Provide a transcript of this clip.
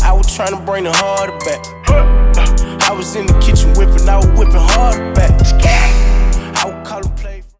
I was trying to bring the heart back. I was in the kitchen whipping, out.